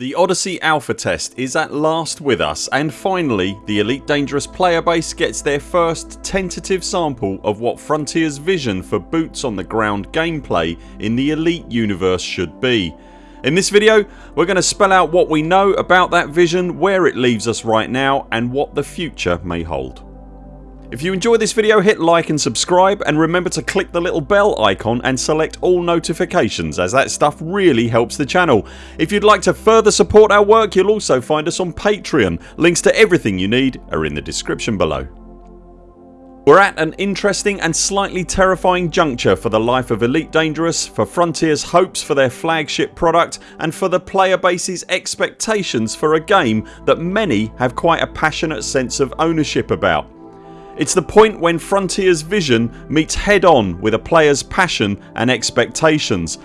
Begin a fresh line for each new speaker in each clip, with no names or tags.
The Odyssey alpha test is at last with us and finally the Elite Dangerous player base gets their first tentative sample of what Frontiers vision for boots on the ground gameplay in the Elite universe should be. In this video we're going to spell out what we know about that vision, where it leaves us right now and what the future may hold. If you enjoyed this video hit like and subscribe and remember to click the little bell icon and select all notifications as that stuff really helps the channel. If you'd like to further support our work you'll also find us on Patreon. Links to everything you need are in the description below. We're at an interesting and slightly terrifying juncture for the life of Elite Dangerous, for Frontiers hopes for their flagship product and for the player base's expectations for a game that many have quite a passionate sense of ownership about. It's the point when Frontiers vision meets head on with a players passion and expectations.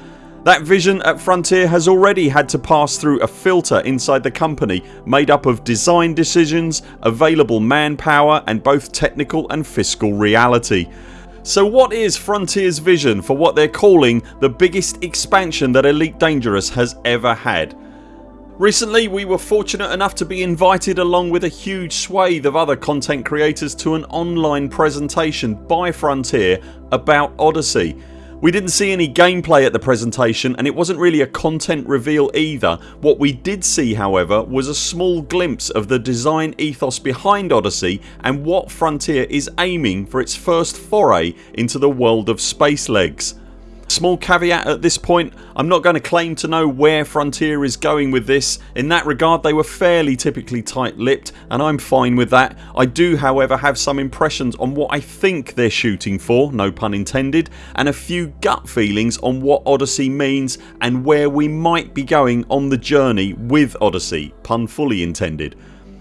That vision at Frontier has already had to pass through a filter inside the company made up of design decisions, available manpower and both technical and fiscal reality. So what is Frontiers vision for what they're calling the biggest expansion that Elite Dangerous has ever had? Recently we were fortunate enough to be invited along with a huge swathe of other content creators to an online presentation by Frontier about Odyssey. We didn't see any gameplay at the presentation and it wasn't really a content reveal either. What we did see however was a small glimpse of the design ethos behind Odyssey and what Frontier is aiming for its first foray into the world of space legs. Small caveat at this point I'm not going to claim to know where Frontier is going with this. In that regard they were fairly typically tight lipped and I'm fine with that. I do however have some impressions on what I think they're shooting for no pun intended and a few gut feelings on what Odyssey means and where we might be going on the journey with Odyssey pun fully intended.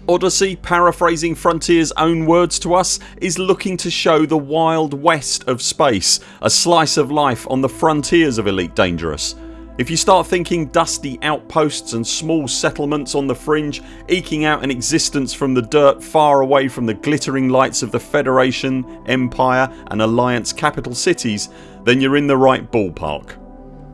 Odyssey, paraphrasing Frontiers own words to us, is looking to show the wild west of space, a slice of life on the frontiers of Elite Dangerous. If you start thinking dusty outposts and small settlements on the fringe eking out an existence from the dirt far away from the glittering lights of the Federation, Empire and Alliance capital cities then you're in the right ballpark.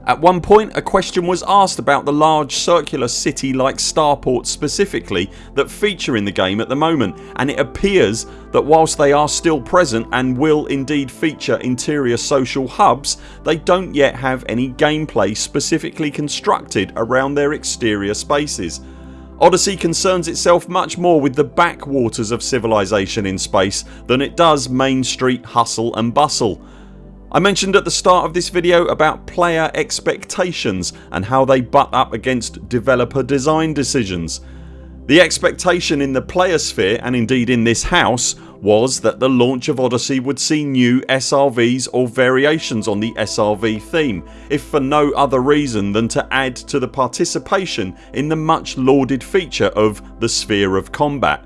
At one point a question was asked about the large circular city like starports specifically that feature in the game at the moment and it appears that whilst they are still present and will indeed feature interior social hubs they don't yet have any gameplay specifically constructed around their exterior spaces. Odyssey concerns itself much more with the backwaters of civilization in space than it does main street hustle and bustle I mentioned at the start of this video about player expectations and how they butt up against developer design decisions. The expectation in the player sphere and indeed in this house was that the launch of Odyssey would see new SRVs or variations on the SRV theme if for no other reason than to add to the participation in the much lauded feature of the sphere of combat.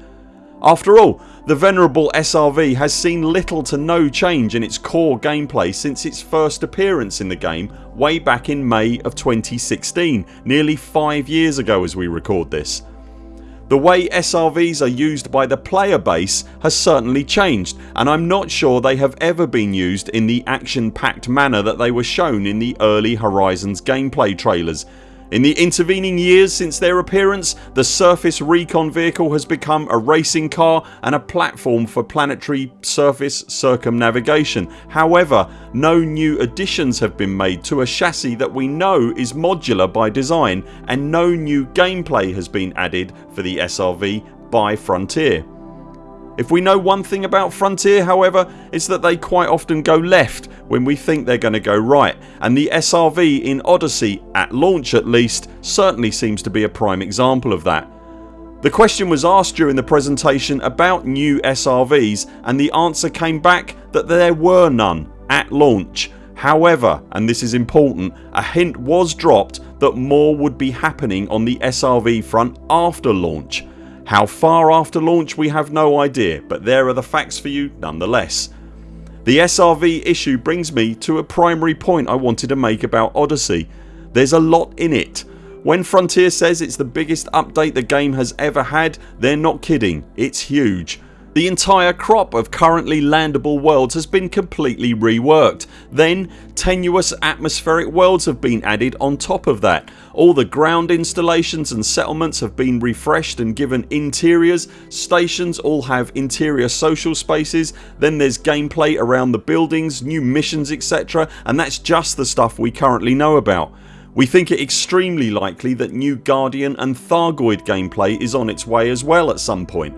After all the venerable SRV has seen little to no change in its core gameplay since its first appearance in the game way back in May of 2016 nearly 5 years ago as we record this. The way SRVs are used by the player base has certainly changed and I'm not sure they have ever been used in the action packed manner that they were shown in the early Horizons gameplay trailers in the intervening years since their appearance the surface recon vehicle has become a racing car and a platform for planetary surface circumnavigation. However no new additions have been made to a chassis that we know is modular by design and no new gameplay has been added for the SRV by Frontier. If we know one thing about Frontier however it's that they quite often go left when we think they're going to go right and the SRV in Odyssey, at launch at least, certainly seems to be a prime example of that. The question was asked during the presentation about new SRVs and the answer came back that there were none at launch. However and this is important a hint was dropped that more would be happening on the SRV front after launch. How far after launch we have no idea but there are the facts for you nonetheless. The SRV issue brings me to a primary point I wanted to make about Odyssey. There's a lot in it. When Frontier says it's the biggest update the game has ever had they're not kidding. It's huge. The entire crop of currently landable worlds has been completely reworked. Then tenuous atmospheric worlds have been added on top of that. All the ground installations and settlements have been refreshed and given interiors. Stations all have interior social spaces. Then there's gameplay around the buildings, new missions etc and that's just the stuff we currently know about. We think it extremely likely that new Guardian and Thargoid gameplay is on its way as well at some point.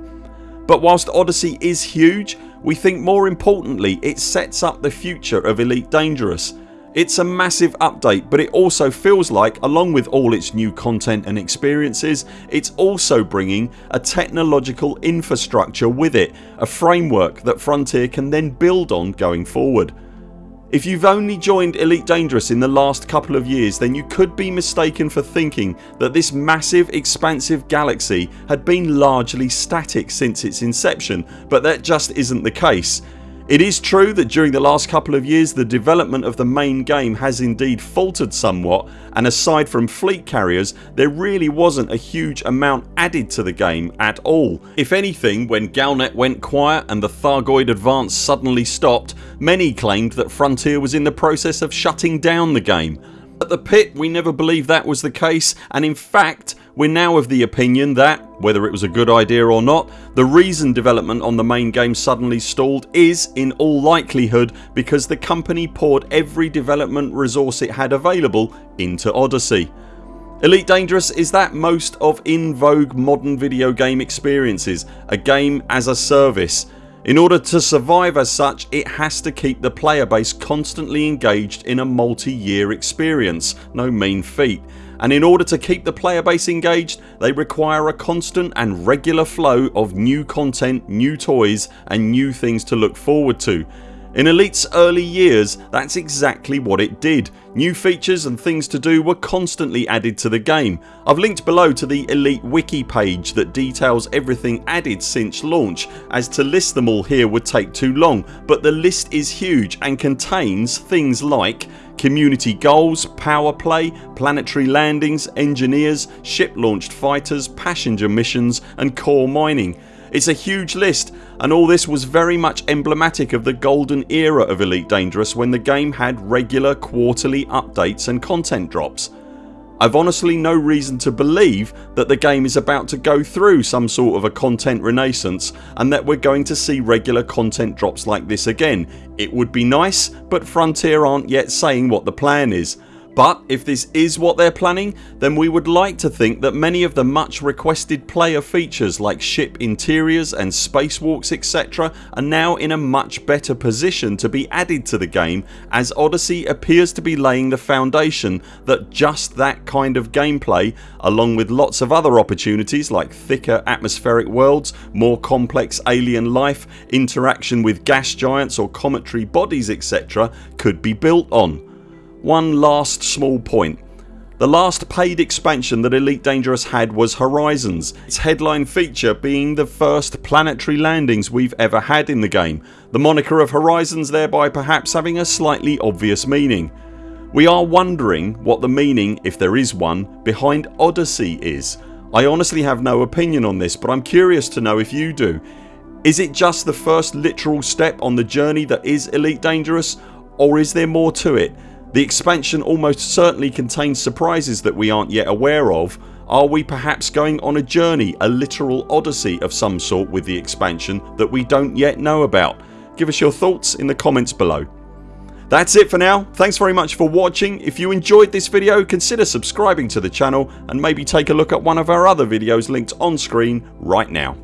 But whilst Odyssey is huge we think more importantly it sets up the future of Elite Dangerous. It's a massive update but it also feels like along with all its new content and experiences it's also bringing a technological infrastructure with it, a framework that Frontier can then build on going forward. If you've only joined Elite Dangerous in the last couple of years then you could be mistaken for thinking that this massive expansive galaxy had been largely static since its inception but that just isn't the case it is true that during the last couple of years the development of the main game has indeed faltered somewhat and aside from fleet carriers there really wasn't a huge amount added to the game at all. If anything when Galnet went quiet and the Thargoid advance suddenly stopped many claimed that Frontier was in the process of shutting down the game. At the pit we never believed that was the case and in fact we're now of the opinion that, whether it was a good idea or not, the reason development on the main game suddenly stalled is in all likelihood because the company poured every development resource it had available into Odyssey. Elite Dangerous is that most of in vogue modern video game experiences, a game as a service. In order to survive as such it has to keep the player base constantly engaged in a multi-year experience, no mean feat and in order to keep the player base engaged they require a constant and regular flow of new content, new toys and new things to look forward to. In Elite's early years that's exactly what it did. New features and things to do were constantly added to the game. I've linked below to the Elite wiki page that details everything added since launch as to list them all here would take too long but the list is huge and contains things like community goals, power play, planetary landings, engineers, ship launched fighters, passenger missions and core mining. It's a huge list and all this was very much emblematic of the golden era of Elite Dangerous when the game had regular quarterly updates and content drops. I've honestly no reason to believe that the game is about to go through some sort of a content renaissance and that we're going to see regular content drops like this again. It would be nice but Frontier aren't yet saying what the plan is but if this is what they're planning then we would like to think that many of the much requested player features like ship interiors and spacewalks etc are now in a much better position to be added to the game as Odyssey appears to be laying the foundation that just that kind of gameplay along with lots of other opportunities like thicker atmospheric worlds, more complex alien life, interaction with gas giants or cometary bodies etc could be built on. One last small point. The last paid expansion that Elite Dangerous had was Horizons, its headline feature being the first planetary landings we've ever had in the game, the moniker of Horizons thereby perhaps having a slightly obvious meaning. We are wondering what the meaning, if there is one, behind Odyssey is. I honestly have no opinion on this but I'm curious to know if you do. Is it just the first literal step on the journey that is Elite Dangerous or is there more to it? The expansion almost certainly contains surprises that we aren't yet aware of. Are we perhaps going on a journey, a literal odyssey of some sort with the expansion that we don't yet know about? Give us your thoughts in the comments below. That's it for now. Thanks very much for watching. If you enjoyed this video consider subscribing to the channel and maybe take a look at one of our other videos linked on screen right now.